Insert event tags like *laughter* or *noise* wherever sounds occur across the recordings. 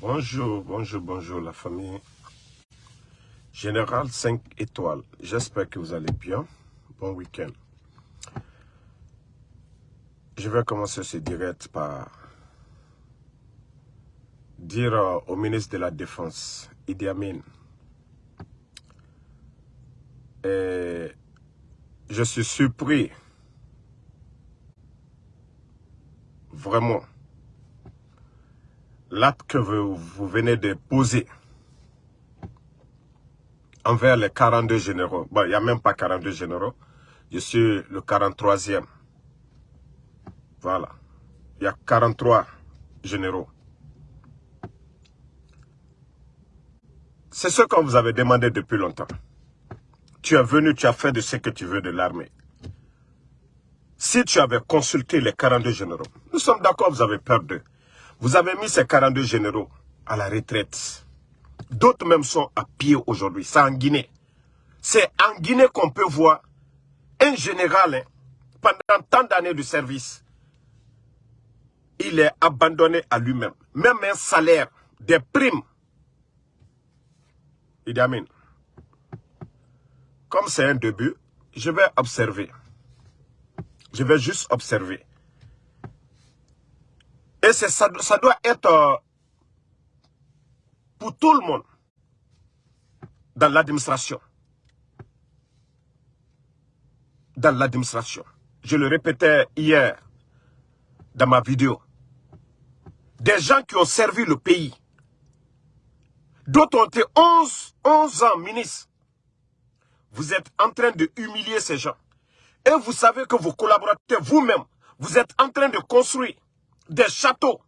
Bonjour, bonjour, bonjour la famille. Général 5 étoiles, j'espère que vous allez bien. Bon week-end. Je vais commencer ce direct par dire euh, au ministre de la Défense, Idi Amin, je suis surpris, vraiment, l'acte que vous, venez de poser envers les 42 généraux. Bon, il n'y a même pas 42 généraux. Je suis le 43e. Voilà. Il y a 43 généraux. C'est ce qu'on vous avait demandé depuis longtemps. Tu es venu, tu as fait de ce que tu veux de l'armée. Si tu avais consulté les 42 généraux, nous sommes d'accord, vous avez peur d'eux. Vous avez mis ces 42 généraux à la retraite. D'autres même sont à pied aujourd'hui. C'est en Guinée. C'est en Guinée qu'on peut voir un général, hein, pendant tant d'années de service, il est abandonné à lui-même. Même un salaire, des primes. Il. Comme c'est un début, je vais observer. Je vais juste observer. Et ça, doit être euh, pour tout le monde dans l'administration. Dans l'administration. Je le répétais hier dans ma vidéo. Des gens qui ont servi le pays. D'autres ont été 11, 11 ans ministres. Vous êtes en train de humilier ces gens. Et vous savez que vos collaborateurs, vous-même, vous êtes en train de construire des châteaux.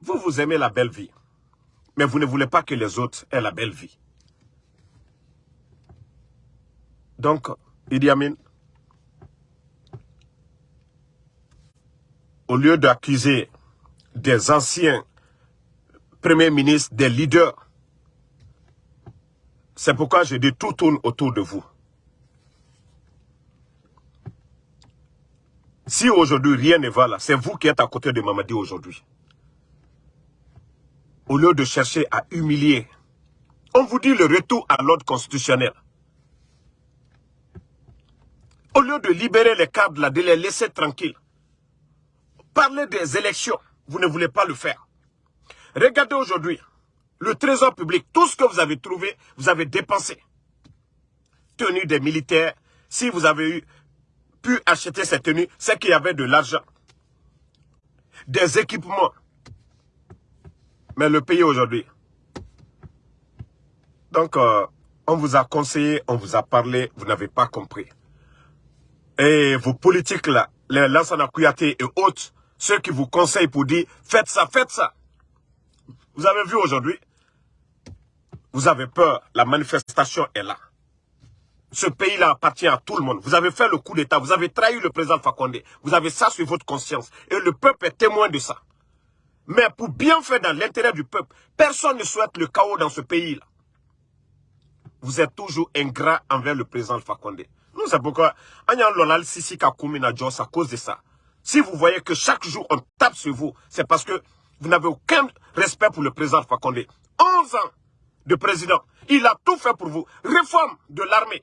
Vous, vous aimez la belle vie. Mais vous ne voulez pas que les autres aient la belle vie. Donc, Idi Amin, au lieu d'accuser des anciens premiers ministres, des leaders, c'est pourquoi je dis tout tourne autour de vous. Si aujourd'hui rien ne va là, c'est vous qui êtes à côté de Mamadi aujourd'hui. Au lieu de chercher à humilier, on vous dit le retour à l'ordre constitutionnel. Au lieu de libérer les cadres là, de les laisser tranquilles. Parler des élections, vous ne voulez pas le faire. Regardez aujourd'hui, le trésor public, tout ce que vous avez trouvé, vous avez dépensé. Tenue des militaires, si vous avez eu pu acheter ces tenues, c'est qu'il y avait de l'argent. Des équipements. Mais le pays aujourd'hui. Donc, euh, on vous a conseillé, on vous a parlé, vous n'avez pas compris. Et vos politiques là, les Lansana Kouyaté et autres, ceux qui vous conseillent pour dire, faites ça, faites ça. Vous avez vu aujourd'hui, vous avez peur, la manifestation est là. Ce pays-là appartient à tout le monde. Vous avez fait le coup d'État, vous avez trahi le président Fakonde. Vous avez ça sur votre conscience. Et le peuple est témoin de ça. Mais pour bien faire dans l'intérêt du peuple, personne ne souhaite le chaos dans ce pays-là. Vous êtes toujours ingrat envers le président Fakonde. Nous, c'est pourquoi, Sisi à cause de ça. Si vous voyez que chaque jour on tape sur vous, c'est parce que vous n'avez aucun respect pour le président Fakonde. 11 ans de président, il a tout fait pour vous. Réforme de l'armée.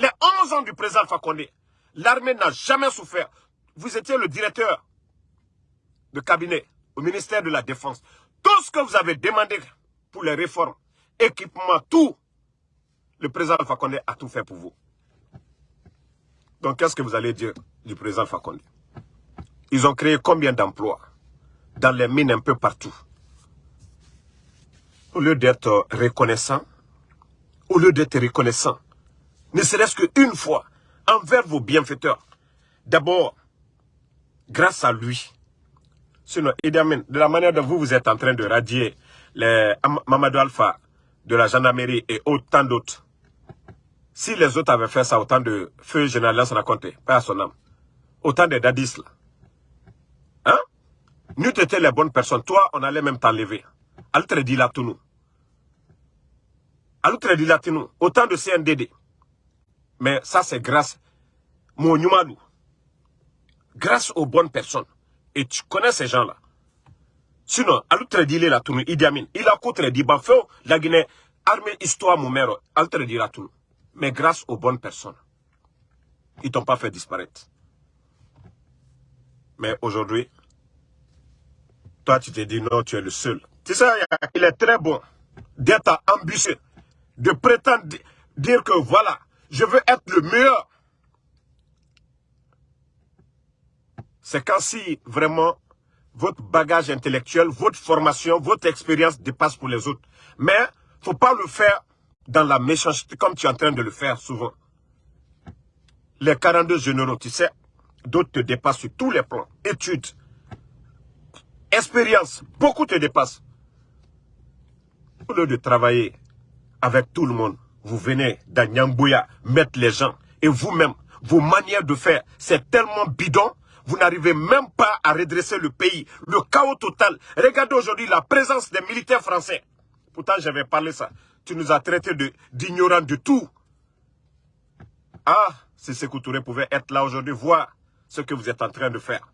Les 11 ans du président Fakonde, l'armée n'a jamais souffert. Vous étiez le directeur de cabinet au ministère de la Défense. Tout ce que vous avez demandé pour les réformes, équipement, tout, le président Fakonde a tout fait pour vous. Donc, qu'est-ce que vous allez dire du président Fakonde Ils ont créé combien d'emplois dans les mines un peu partout? Au lieu d'être reconnaissant, au lieu d'être reconnaissant, ne serait-ce qu'une fois, envers vos bienfaiteurs. D'abord, grâce à lui. Sinon, de la manière dont vous, vous êtes en train de radier les Mamadou Alpha de la gendarmerie et autant d'autres, si les autres avaient fait ça, autant de feu général Lance raconté, pas à son âme, autant de dadis là, hein? Nous étions les bonnes personnes. Toi, on allait même t'enlever. Altre dit là tout nous. Altre dit nous. Autant de CNDD. Mais ça, c'est grâce. Mon Nyumalou. grâce aux bonnes personnes. Et tu connais ces gens-là. Sinon, à l'autre dit la tournée, Idi Amin, il a contre dit Bafo, la Guinée, armée, histoire, mon mère, l'autre dit la. Mais grâce aux bonnes personnes, ils t'ont pas fait disparaître. Mais aujourd'hui, toi, tu te dis non, tu es le seul. Tu sais, il est très bon d'être ambitieux, de prétendre dire que voilà, je veux être le meilleur. C'est quand si vraiment votre bagage intellectuel, votre formation, votre expérience dépasse pour les autres. Mais faut pas le faire dans la méchanceté comme tu es en train de le faire souvent. Les 42 généraux, tu sais, d'autres te dépassent sur tous les plans. Études, expérience, beaucoup te dépassent. Au lieu de travailler avec tout le monde, vous venez dans Nyambouya mettre les gens et vous-même, vos manières de faire, c'est tellement bidon, vous n'arrivez même pas à redresser le pays. Le chaos total. Regardez aujourd'hui la présence des militaires français. Pourtant, j'avais parlé ça. Tu nous as traités d'ignorants de, tout. Ah, si Sekou Touré pouvait être là aujourd'hui, voir ce que vous êtes en train de faire.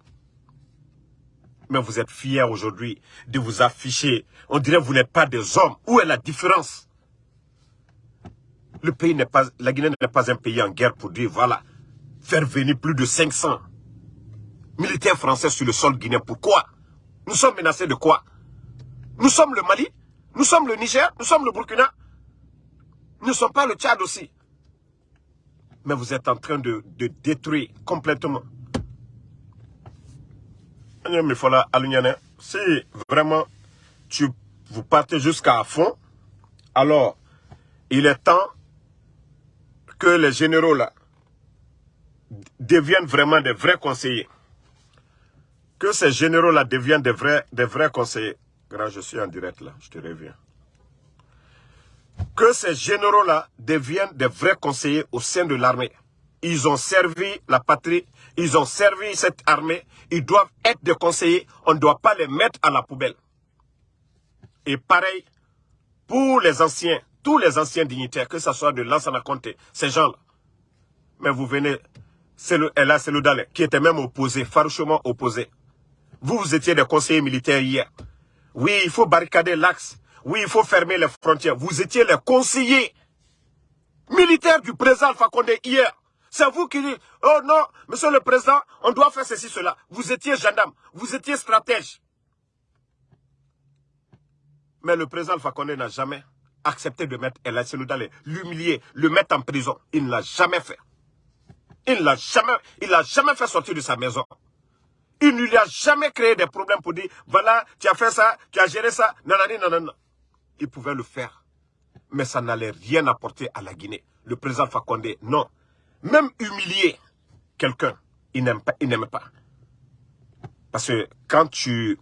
Mais vous êtes fiers aujourd'hui de vous afficher. On dirait que vous n'êtes pas des hommes. Où est la différence? Le pays n'est pas, la Guinée n'est pas un pays en guerre pour dire, voilà, faire venir plus de 500 militaires français sur le sol guinéen. Pourquoi? Nous sommes menacés de quoi? Nous sommes le Mali Nous sommes le Niger Nous sommes le Burkina Nous ne sommes pas le Tchad aussi. Mais vous êtes en train de, de détruire complètement si vraiment tu, vous partez jusqu'à fond, alors il est temps que les généraux là deviennent vraiment des vrais conseillers. Que ces généraux là deviennent des vrais, conseillers. Grand, je suis en direct là, je te reviens. Que ces généraux là deviennent des vrais conseillers au sein de l'armée. Ils ont servi la patrie ils ont servi cette armée, ils doivent être des conseillers, on ne doit pas les mettre à la poubelle. Et pareil, pour les anciens, tous les anciens dignitaires, que ce soit de Lansana Conté, ces gens-là. Mais vous venez, c'est le Ella Seloudale, qui était même opposé, farouchement opposé. Vous, vous étiez des conseillers militaires hier. Oui, il faut barricader l'axe. Oui, il faut fermer les frontières. Vous étiez les conseillers militaires du président Alpha Condé hier. C'est vous qui dites, oh non, monsieur le président, on doit faire ceci, cela. Vous étiez gendarme, vous étiez stratège. Mais le président Fakonde n'a jamais accepté de mettre El Seloudale, l'humilier, le mettre en prison. Il ne l'a jamais fait. Il ne l'a jamais, jamais fait sortir de sa maison. Il ne lui a jamais créé des problèmes pour dire, voilà, tu as fait ça, tu as géré ça, nanani, nanana. Il pouvait le faire. Mais ça n'allait rien apporter à la Guinée. Le président Fakonde, non. Même humilier quelqu'un, il n'aime pas, pas. Parce que quand tu,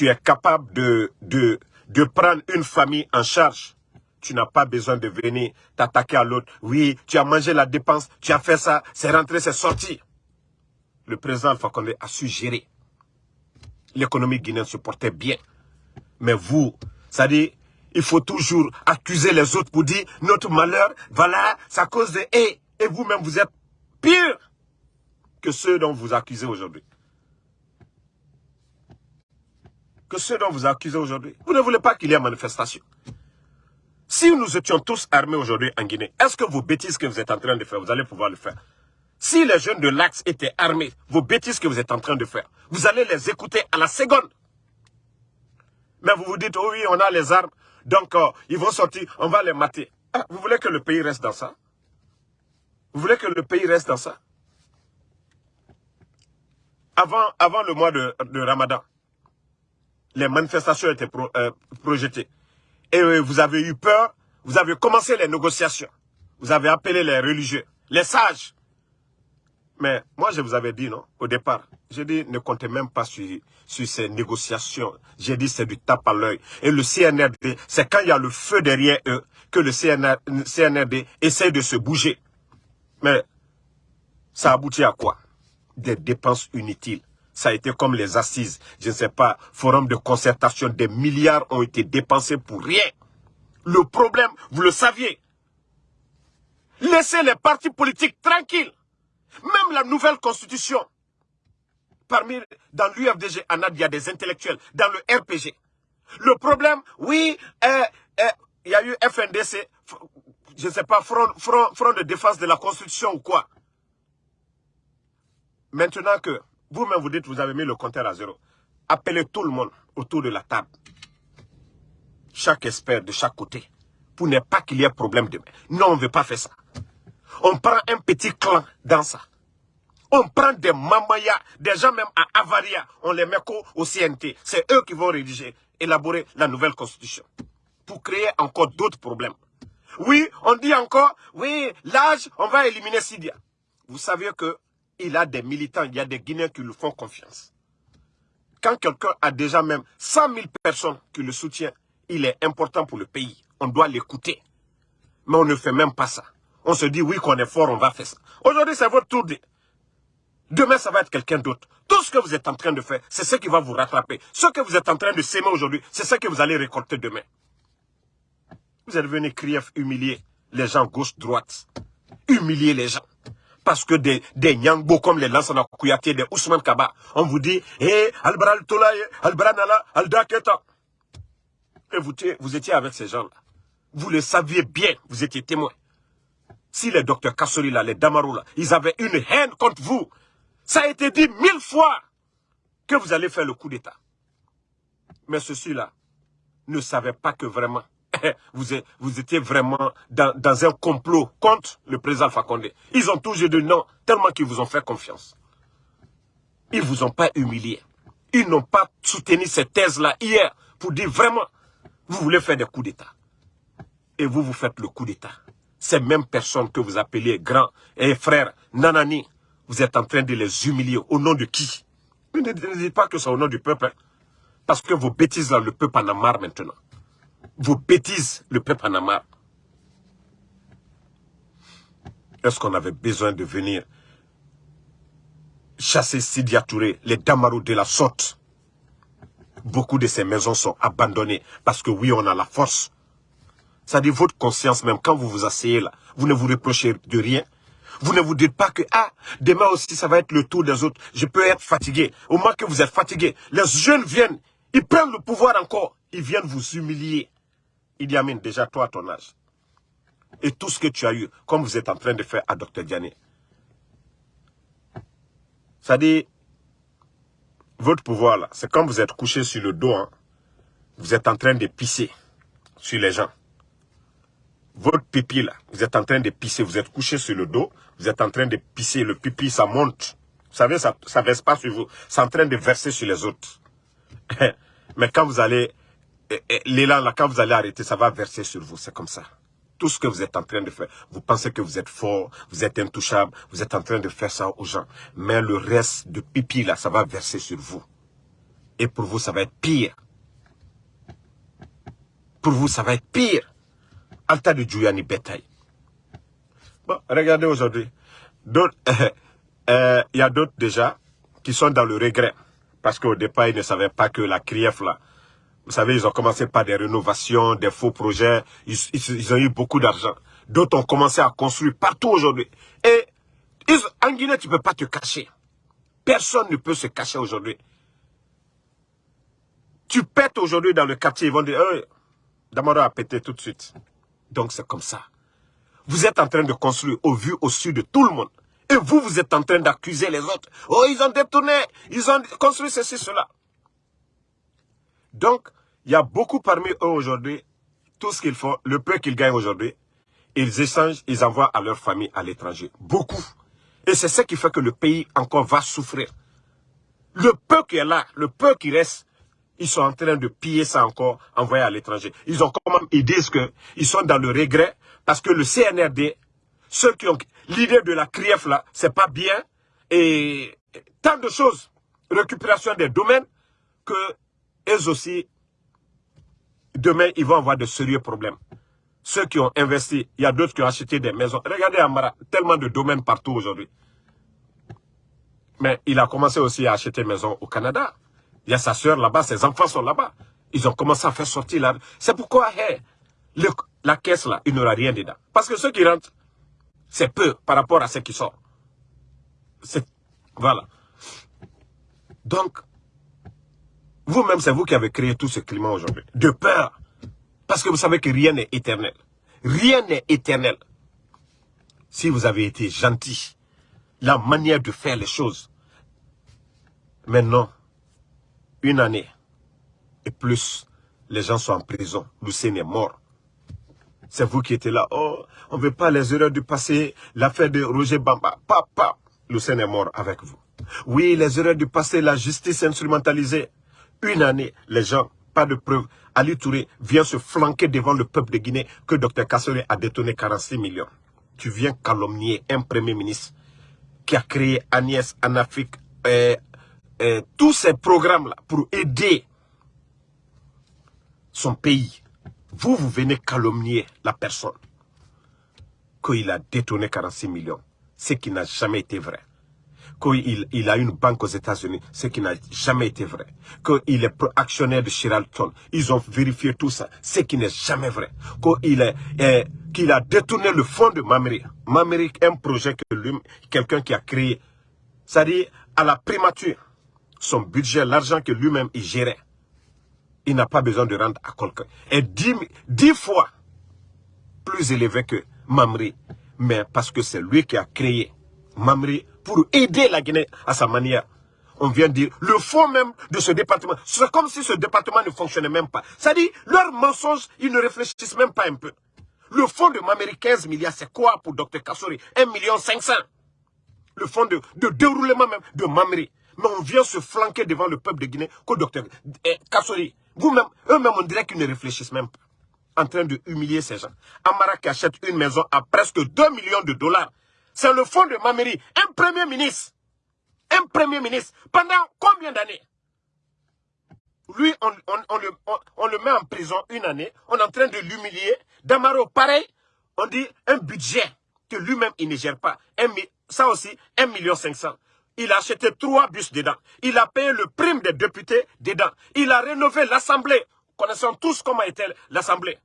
es capable de, de prendre une famille en charge, tu n'as pas besoin de venir t'attaquer à l'autre. Oui, tu as mangé la dépense, tu as fait ça, c'est rentré, c'est sorti. Le président Alpha Condé a su gérer. L'économie guinéenne se portait bien. Mais vous, ça dit, il faut toujours accuser les autres pour dire notre malheur, voilà, ça cause de... Hey, et vous-même, vous êtes pire que ceux dont vous accusez aujourd'hui. Que ceux dont vous accusez aujourd'hui. Vous ne voulez pas qu'il y ait manifestation. Si nous étions tous armés aujourd'hui en Guinée, est-ce que vos bêtises que vous êtes en train de faire, vous allez pouvoir le faire? Si les jeunes de l'Axe étaient armés, vos bêtises que vous êtes en train de faire, vous allez les écouter à la seconde. Mais vous vous dites, oh oui, on a les armes, donc euh, ils vont sortir, on va les mater. Ah, vous voulez que le pays reste dans ça? Vous voulez que le pays reste dans ça? Avant, avant le mois de, Ramadan, les manifestations étaient euh, projetées. Et euh, vous avez eu peur, vous avez commencé les négociations. Vous avez appelé les religieux, les sages. Mais moi, je vous avais dit, non, au départ, j'ai dit, ne comptez même pas sur, sur ces négociations. J'ai dit, c'est du tape à l'œil. Et le CNRD, c'est quand il y a le feu derrière eux que le CNRD essaie de se bouger. Mais ça aboutit à quoi? Des dépenses inutiles. Ça a été comme les assises, je ne sais pas, forum de concertation, des milliards ont été dépensés pour rien. Le problème, vous le saviez. Laissez les partis politiques tranquilles. Même la nouvelle constitution, parmi, dans l'UFDG, il y a des intellectuels, dans le RPG. Le problème, oui, euh, euh, il y a eu FNDC, je ne sais pas, front de défense de la Constitution ou quoi. Maintenant que vous-même vous dites vous avez mis le compteur à zéro, appelez tout le monde autour de la table. Chaque expert de chaque côté. Pour ne pas qu'il y ait problème demain. Non, on ne veut pas faire ça. On prend un petit clan dans ça. On prend des mamayas, des gens même à Avaria, on les met au CNT. C'est eux qui vont rédiger, élaborer la nouvelle constitution. Pour créer encore d'autres problèmes. Oui, on dit encore, oui, l'âge, on va éliminer Sidia. Vous savez que il a des militants, il y a des Guinéens qui lui font confiance. Quand quelqu'un a déjà même 100 000 personnes qui le soutiennent, il est important pour le pays. On doit l'écouter. Mais on ne fait même pas ça. On se dit, oui, qu'on est fort, on va faire ça. Aujourd'hui, c'est votre tour. De... Demain, ça va être quelqu'un d'autre. Tout ce que vous êtes en train de faire, c'est ce qui va vous rattraper. Ce que vous êtes en train de s'aimer aujourd'hui, c'est ce que vous allez récolter demain. Vous êtes venu crier, humilier les gens gauche-droite. Humilier les gens parce que des, Nyangbo comme les Lansana Kouyaté, des Ousmane Kaba, on vous dit, hé, hey, Albral Tolaye, Albranala, Aldaketa. Et vous, étiez avec ces gens-là. Vous le saviez bien, vous étiez témoin. Si les docteurs Kassori, les Damarou, là, ils avaient une haine contre vous, ça a été dit mille fois que vous allez faire le coup d'État. Mais ceux-là ne savaient pas que vraiment, *laughs* vous, étiez vraiment dans, un complot contre le président Alpha Ils ont toujours dit non, tellement qu'ils vous ont fait confiance. Ils ne vous ont pas humilié. Ils n'ont pas soutenu cette thèse-là hier pour dire vraiment, vous voulez faire des coups d'État. Et vous, vous faites le coup d'État. Ces mêmes personnes que vous appelez grands et frères Nanani, vous êtes en train de les humilier. Au nom de qui? Ne dites pas que c'est au nom du peuple. Hein. Parce que vos bêtises là, le peuple en a marre maintenant vos bêtises, le peuple en a marre. Est-ce qu'on avait besoin de venir chasser Sidia Touré, les Damarou de la sorte? Beaucoup de ces maisons sont abandonnées parce que oui, on a la force. Ça dit votre conscience même, quand vous vous asseyez là, vous ne vous reprochez de rien. Vous ne vous dites pas que, ah, demain aussi, ça va être le tour des autres. Je peux être fatigué. Au moins que vous êtes fatigué, les jeunes viennent, ils prennent le pouvoir encore. Ils viennent vous humilier. Idi Amin, déjà toi à ton âge, et tout ce que tu as eu, comme vous êtes en train de faire à Dr Diané, dit, votre pouvoir là, c'est comme vous êtes couché sur le dos, hein. vous êtes en train de pisser sur les gens. Votre pipi là, vous êtes en train de pisser, vous êtes couché sur le dos, vous êtes en train de pisser, le pipi ça monte. Vous savez, ça ne verse pas sur vous, c'est en train de verser sur les autres. *laughs* Mais quand vous allez l'élan là, quand vous allez arrêter, ça va verser sur vous. C'est comme ça. Tout ce que vous êtes en train de faire, vous pensez que vous êtes fort, vous êtes intouchable, vous êtes en train de faire ça aux gens. Mais le reste de pipi là, ça va verser sur vous. Et pour vous, ça va être pire. Pour vous, ça va être pire. Alta de Djouyani Betaï. Bon, regardez aujourd'hui. *laughs* Euh, il y a d'autres déjà qui sont dans le regret. Parce qu'au départ, ils ne savaient pas que la CRIEF là, vous savez, ils ont commencé par des rénovations, des faux projets. Ils, ont eu beaucoup d'argent. D'autres ont commencé à construire partout aujourd'hui. Et en Guinée, tu ne peux pas te cacher. Personne ne peut se cacher aujourd'hui. Tu pètes aujourd'hui dans le quartier, ils vont dire, hey, Damara a pété tout de suite. Donc c'est comme ça. Vous êtes en train de construire au vu, au sud de tout le monde. Et vous, vous êtes en train d'accuser les autres. Oh, ils ont détourné, ils ont construit ceci, cela. Donc, il y a beaucoup parmi eux aujourd'hui, tout ce qu'ils font, le peu qu'ils gagnent aujourd'hui, ils échangent, ils envoient à leur famille à l'étranger. Beaucoup. Et c'est ce qui fait que le pays encore va souffrir. Le peu qui est là, le peu qui reste, ils sont en train de piller ça encore, envoyer à l'étranger. Ils ont comment ils disent qu'ils sont dans le regret parce que le CNRD, ceux qui ont l'idée de la CRIEF là, c'est pas bien et tant de choses, récupération des domaines que eux aussi, demain, ils vont avoir de sérieux problèmes. Ceux qui ont investi, il y a d'autres qui ont acheté des maisons. Regardez Amara, tellement de domaines partout aujourd'hui. Mais il a commencé aussi à acheter maison au Canada. Il y a sa soeur là-bas, ses enfants sont là-bas. Ils ont commencé à faire sortir là. C'est pourquoi la caisse là, il n'aura rien dedans. Parce que ceux qui rentrent, c'est peu par rapport à ceux qui sortent. Voilà. Donc, vous-même, c'est vous qui avez créé tout ce climat aujourd'hui. De peur. Parce que vous savez que rien n'est éternel. Rien n'est éternel. Si vous avez été gentil, la manière de faire les choses. Maintenant, une année et plus, les gens sont en prison. Lucien est mort. C'est vous qui étiez là. Oh, on ne veut pas les erreurs du passé. L'affaire de Roger Bamba. Papa, Lucien est mort avec vous. Oui, les erreurs du passé, la justice instrumentalisée. Une année, les gens, pas de preuves. Ali Touré vient se flanquer devant le peuple de Guinée que Dr Kassori a détourné 46 millions. Tu viens calomnier un premier ministre qui a créé Agnès, Anafrique, euh, euh, tous ces programmes-là pour aider son pays. Vous, vous venez calomnier la personne qu'il a détourné 46 millions, ce qui n'a jamais été vrai qu'il il a une banque aux États-Unis, ce qui n'a jamais été vrai. Qu'il est actionnaire de Shiralton. Ils ont vérifié tout ça, ce qui n'est jamais vrai. Qu'il a détourné le fonds de Mamri. Mamri, un projet que lui, quelqu'un qui a créé, c'est-à-dire à la primature, son budget, l'argent que lui-même il gérait, il n'a pas besoin de rendre à quelqu'un. Et dix, dix fois plus élevé que Mamri, mais parce que c'est lui qui a créé Mamri pour aider la Guinée à sa manière. On vient dire, le fond même de ce département, c'est comme si ce département ne fonctionnait même pas. C'est-à-dire, leurs mensonges, ils ne réfléchissent même pas un peu. Le fonds de Mameri, 15 milliards, c'est quoi pour Dr Kassori? 1 million 500. Le fonds de, déroulement même de Mameri. Mais on vient se flanquer devant le peuple de Guinée que Dr eh, Kassori. Vous-même, eux-mêmes, on dirait qu'ils ne réfléchissent même pas. En train de humilier ces gens. Amara qui achète une maison à presque 2 millions de dollars c'est le fond de Mameri. Un premier ministre. Un premier ministre. Pendant combien d'années? Lui, on, le, on, le, met en prison une année. On est en train de l'humilier. Damaro, pareil. On dit un budget que lui-même, il ne gère pas. Un, ça aussi, 1 million 500. Il a acheté trois bus dedans. Il a payé le prime des députés dedans. Il a rénové l'Assemblée. Connaissons tous comment était l'Assemblée.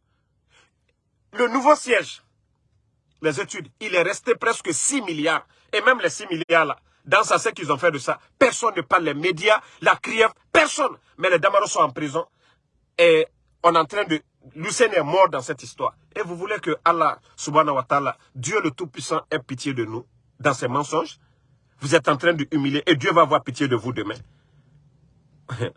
Le nouveau siège les études, il est resté presque 6 milliards. Et même les 6 milliards là, dans ça, ce qu'ils ont fait de ça, personne ne parle, les médias, la criève, personne. Mais les Damaros sont en prison. Et on est en train de... Lucien est mort dans cette histoire. Et vous voulez que Allah, subhanahu wa ta'ala, Dieu le Tout-Puissant, ait pitié de nous dans ses mensonges? Vous êtes en train de humilier et Dieu va avoir pitié de vous demain. *laughs*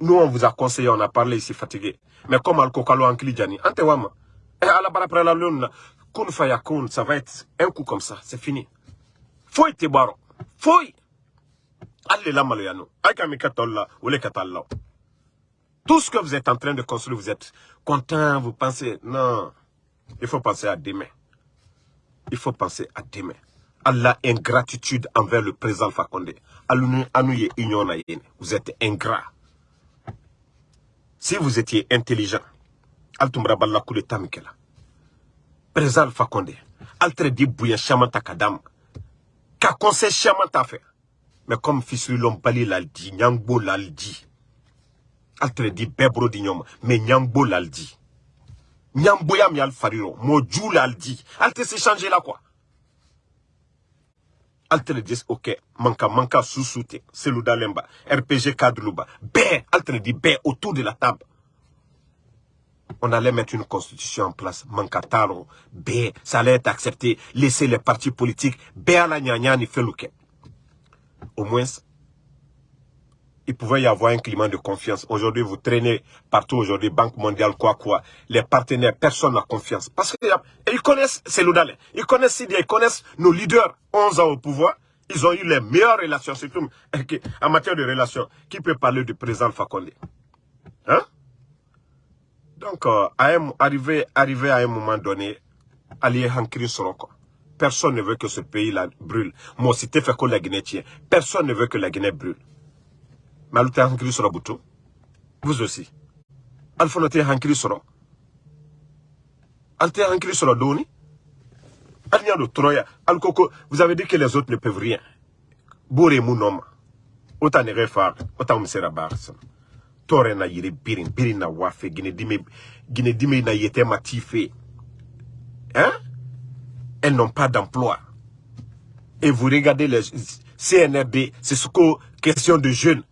Nous, on vous a conseillé, on a parlé ici fatigué. Mais comme Al-Kokalo Anklijani, Antewama, kun ça va être un coup comme ça, c'est fini. Foi te baro. Foi. Allez là, malayano. Aikamikatolla. Tout ce que vous êtes en train de construire, vous êtes content, vous pensez, non. Il faut penser à demain. Il faut penser à demain. Allah ingratitude envers le président Fakonde. Vous êtes ingrat. Si vous étiez intelligent, Altumra Balla Kule Tamikela, Président Fakonde, Altre di Bouya Chamanta Kadam, Ka conseil Chamanta fait. Mais comme fils l'homme bali l'aldi, Nyangbo l'aldi. Altre di Bebro di Nyom, mais Nyangbo l'aldi. Nyangbo yam yal fariro, Moju l'aldi. Altre s'est changé là quoi altere dis ok manka manka susute seluda lemba. Rpg kadluba bé altere dit bé autour de la table. On allait mettre une constitution en place. Manka taro bé ça allait être accepté. Laisser les partis politiques. Bé à la ni feluke au moins il pouvait y avoir un climat de confiance. Aujourd'hui, vous traînez partout aujourd'hui, Banque mondiale, quoi, quoi. Les partenaires, personne n'a confiance. Parce qu'ils connaissent Seloudalé, ils connaissent Sidia, ils connaissent nos leaders, 11 ans au pouvoir. Ils ont eu les meilleures relations, surtout en matière de relations. Qui peut parler du président Fakonde? Hein? Donc, euh, arrivé, arrivé à un moment donné, allié Hankri Soroko. Personne ne veut que ce pays-là brûle. Moi, si tu fait que la Guinée personne ne veut que la Guinée brûle. Mais alu tɛ hankili buto vous aussi alu fana tɛ hankili sɔrɔ alu tɛ hankili sɔrɔ dɔɔni alu y'a vous avez dit que les autres ne peuvent rien. Bore mu nɔ ma o ta nɛgɛ fa o ta tɔɔrɛ na yiri birin birin na wafe. Ginedime ginedime na yete ma ti fe hein? Elles n'ont pas d'emploi. Et vous regardez les CNRD, c'est ce que question de jeunes,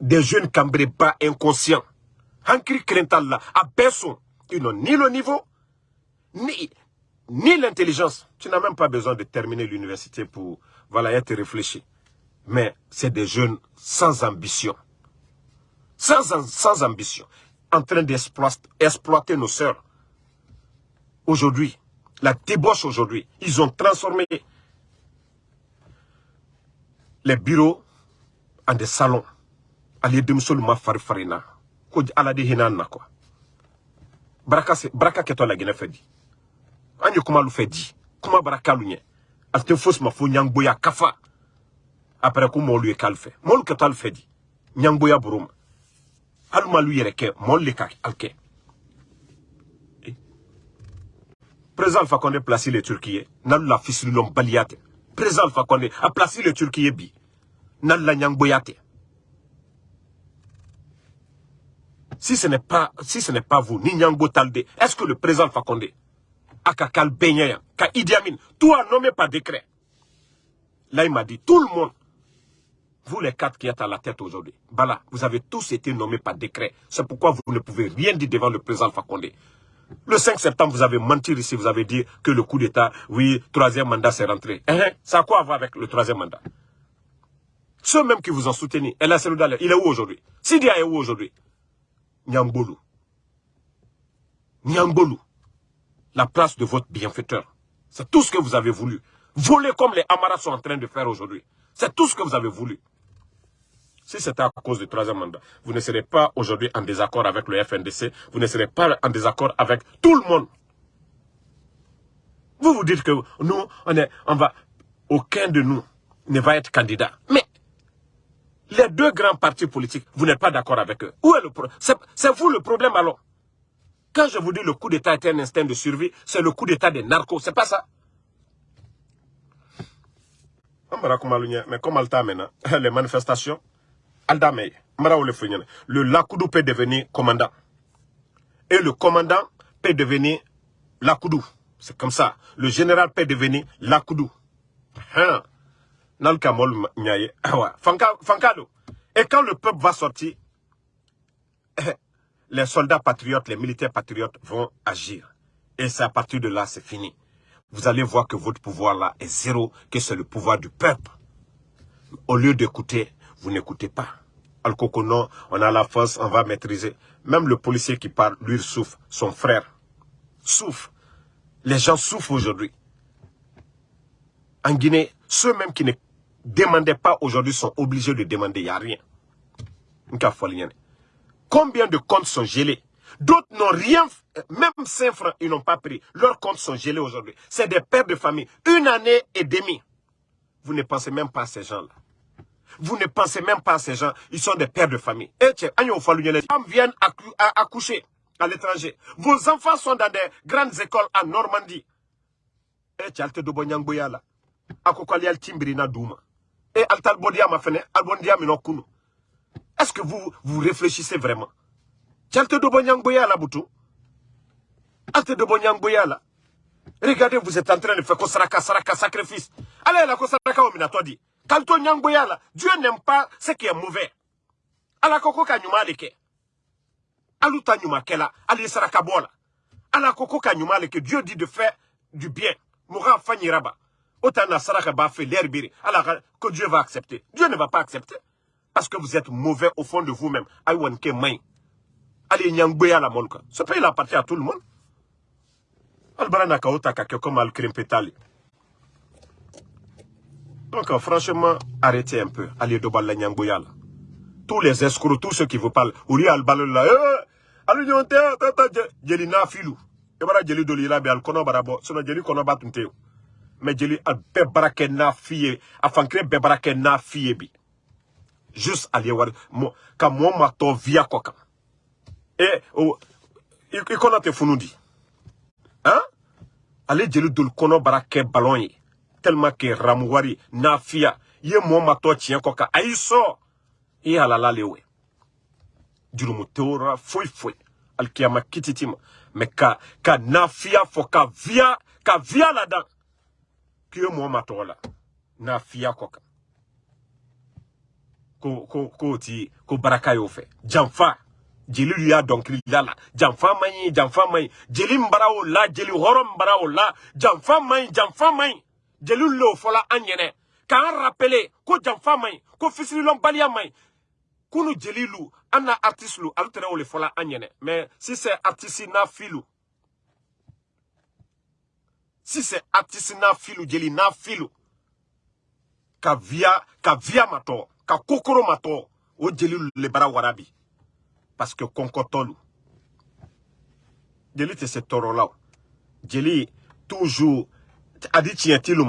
des jeunes cambrés pas inconscients. Hankri Krental à personne, ils n'ont ni le niveau, ni, ni l'intelligence. Tu n'as même pas besoin de terminer l'université pour voilà, être réfléchi. Mais c'est des jeunes sans ambition. Sans, sans ambition. En train d'exploiter nos sœurs. Aujourd'hui, la débauche aujourd'hui, ils ont transformé les bureaux en des salons. Ali ma farfarina. Ko ala de. Braka se braka keto la gene fedi. Anyo kuma lu. Kuma braka lu ma nyangboya kafa. Après ko mo lu e kalfe. Mo lu keto al fedi. Nyangboya buruma. Aluma lu yere ke mo le ka Condé placé les Turquiers. Nan la fisrilom baliate. Président Alpha Condé a placé les Turquiers bi. La nyangboyate. Si ce n'est pas, si ce n'est pas vous, ni Nyangbo Talde, est-ce que le président Condé, Akakal Benyaya, Ka Idi Amin, tout a nommé par décret. Là, il m'a dit, tout le monde, vous les quatre qui êtes à la tête aujourd'hui, Bala, vous avez tous été nommés par décret. C'est pourquoi vous ne pouvez rien dire devant le président Condé. Le 5 septembre, vous avez menti ici, vous avez dit que le coup d'État, oui, troisième mandat, c'est rentré. Eh, ça a quoi à voir avec le troisième mandat? Ceux même qui vous ont soutenu, El il est où aujourd'hui? Sidia est où aujourd'hui? Nyambolu. Nyambolu. La place de votre bienfaiteur. C'est tout ce que vous avez voulu. Voler comme les Amaras sont en train de faire aujourd'hui. C'est tout ce que vous avez voulu. Si c'était à cause du troisième mandat, vous ne serez pas aujourd'hui en désaccord avec le FNDC, vous ne serez pas en désaccord avec tout le monde. Vous vous dites que nous, on, est, on va, aucun de nous ne va être candidat. Mais les deux grands partis politiques, vous n'êtes pas d'accord avec eux. Où est le problème C'est vous le problème alors. Quand je vous dis le coup d'État est un instinct de survie, c'est le coup d'État des narcos, c'est pas ça. Mais comme Alta maintenant, les manifestations, le Lakoudou peut devenir commandant. Et le commandant peut devenir Lakoudou. C'est comme ça. Le général peut devenir Lakoudou. Hein? *coughs* Et quand le peuple va sortir, *coughs* les soldats patriotes, les militaires patriotes vont agir. Et c'est à partir de là, c'est fini. Vous allez voir que votre pouvoir là est zéro, que c'est le pouvoir du peuple. Au lieu d'écouter, vous n'écoutez pas. Al on a la force, on va maîtriser. Même le policier qui parle, lui, souffre. Son frère souffre. Les gens souffrent aujourd'hui. En Guinée, ceux même qui ne demandaient pas aujourd'hui sont obligés de demander. Il n'y a rien. Combien de comptes sont gelés? D'autres n'ont rien, même 5 francs, ils n'ont pas pris. Leurs comptes sont gelés aujourd'hui. C'est des pères de famille. Une année et demie. Vous ne pensez même pas à ces gens-là. Vous ne pensez même pas à ces gens. Ils sont des pères de famille. Et les femmes viennent accoucher à l'étranger. Vos enfants sont dans des grandes écoles en Normandie. Et timbrina douma. Et altal bodia ma fene, albondia minokunu. Est-ce que vous, vous réfléchissez vraiment? Tchalte dobonyangboya là, boutou. Alte dobonyangboya là. Regardez, vous êtes en train de faire kosaraka, saraka, sacrifice. Allez, la kosaraka, on dit. Quand on là, Dieu n'aime pas ce qui est mauvais. Ala koko ka nyuma leke. Aluta nyuma kela, ali saraka bola. Ala koko ka nyuma leke, Dieu dit de faire du bien. Moura fanyi l'herbiri. Alors que Dieu va accepter. Dieu ne va pas accepter. Parce que vous êtes mauvais au fond de vous-même. Allez nyangboya la monka. Ce pays appartient à tout le monde. Donc, euh, franchement, arrêtez un peu. Allez, Dobal Nyangboyal. Tous les escrocs, tous ceux qui vous parlent, Ouli Albalol là, eh, allez, nyonte, tata, jeli na filu. Et voilà, jeli doli là, al kono barabo, sono jeli kono batunte. Mais jeli al bebarake na fiye, afankre bebarake na fiye bi. Juste aller voir, mo, ka mo mato via koka. Et, oh, il kono te funundi. Hein? Allez, jeli doli kono barake ballon tellement que Ramouari, Nafia, ye mato tien koka, aiso, e halala lewe. Jurumu teora, foi foi, alkiyama kititima, me ka, ka Nafia fo ka via, ka via la dan, ki ye mo mato la. n'a fiya kan ko ko ko ti ko baraka y'o fɛ janfa jeli y'a dɔnkilida la janfa man ɲi jeli bara o la jeli hɔrɔn bara o la. Janfa man ɲi janfa man ɲi jeli l'o fɔla an ɲɛnɛ k'an rappele ko janfa man ɲi ko fisirilɔnbaliya man ɲi kunu jeli lu an na artiste lu alu tɛrɛ o le fɔla an ɲɛnɛ mais si c'est artiste n'a filu si c'est artiste n'a filu jeli n'a filu ka via ka via matɔ ka kokoro matɔ o jeli le bara warabi. Parce que kɔnkɔtɔlu jeli tɛ se tɔɔrɔ la jeli toujours a di tiɲɛ ti lu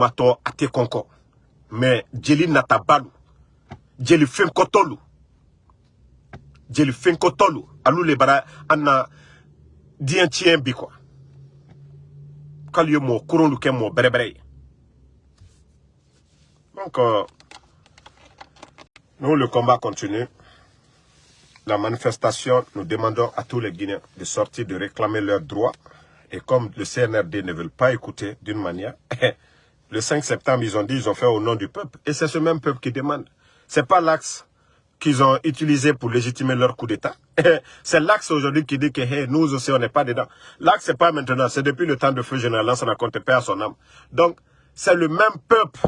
mais jeli natabalu jeli fenkɔtɔlu jeli fenkɔtɔlu alu le bara an na bi quoi donc euh, nous le combat continue la manifestation, nous demandons à tous les Guinéens de sortir, de réclamer leurs droits. Et comme le CNRD ne veut pas écouter d'une manière, *laughs* le 5 septembre, ils ont dit qu'ils ont fait au nom du peuple. Et c'est ce même peuple qui demande. C'est pas l'axe qu'ils ont utilisé pour légitimer leur coup d'État. *laughs* c'est l'axe aujourd'hui qui dit que nous aussi, on n'est pas dedans. L'axe, c'est pas maintenant, c'est depuis le temps de feu général, ça n'a compté pas son âme. Donc, c'est le même peuple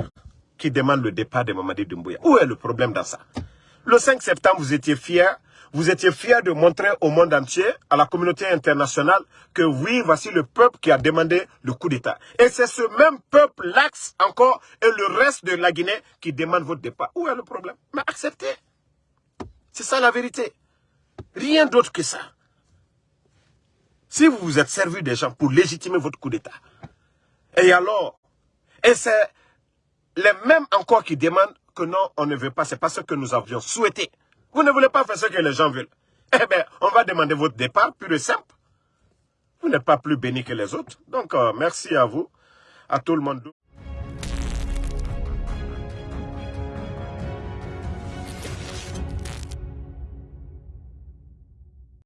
qui demande le départ de Mamadi Doumbouya. Où est le problème dans ça? Le 5 septembre, vous étiez fiers vous étiez fiers de montrer au monde entier, à la communauté internationale, que oui, voici le peuple qui a demandé le coup d'État. Et c'est ce même peuple, l'axe encore, et le reste de la Guinée qui demande votre départ. Où est le problème? Mais acceptez. C'est ça la vérité. Rien d'autre que ça. Si vous vous êtes servi des gens pour légitimer votre coup d'État, et alors, et c'est les mêmes encore qui demandent que non, on ne veut pas, c'est pas ce que nous avions souhaité. Vous ne voulez pas faire ce que les gens veulent. Eh bien, on va demander votre départ, plus de simple. Vous n'êtes pas plus béni que les autres. Donc, euh, merci à vous, à tout le monde.